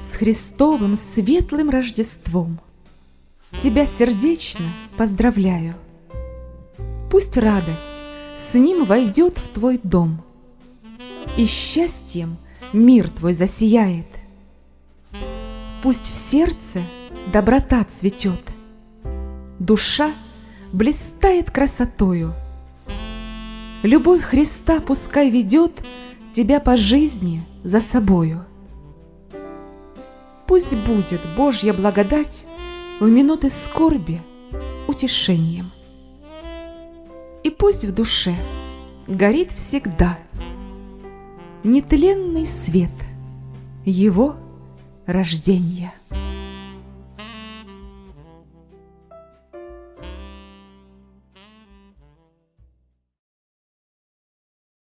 С Христовым светлым Рождеством Тебя сердечно поздравляю. Пусть радость с ним войдет в твой дом, И счастьем мир твой засияет. Пусть в сердце доброта цветет, Душа блистает красотою. Любовь Христа пускай ведет Тебя по жизни за собою. Пусть будет Божья благодать В минуты скорби утешением. И пусть в душе горит всегда Нетленный свет Его рождения.